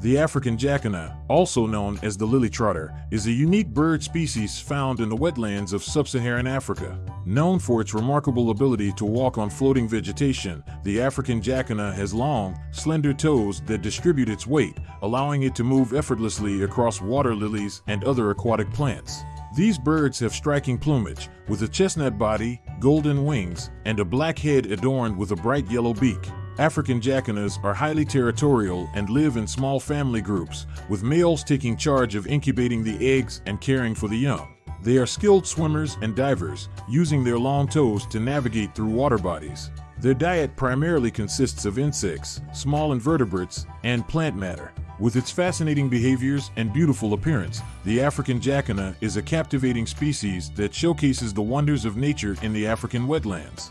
The African jacana, also known as the lily trotter, is a unique bird species found in the wetlands of sub-Saharan Africa. Known for its remarkable ability to walk on floating vegetation, the African jacana has long, slender toes that distribute its weight, allowing it to move effortlessly across water lilies and other aquatic plants. These birds have striking plumage, with a chestnut body, golden wings, and a black head adorned with a bright yellow beak. African jacanas are highly territorial and live in small family groups, with males taking charge of incubating the eggs and caring for the young. They are skilled swimmers and divers, using their long toes to navigate through water bodies. Their diet primarily consists of insects, small invertebrates, and plant matter. With its fascinating behaviors and beautiful appearance, the African jacana is a captivating species that showcases the wonders of nature in the African wetlands.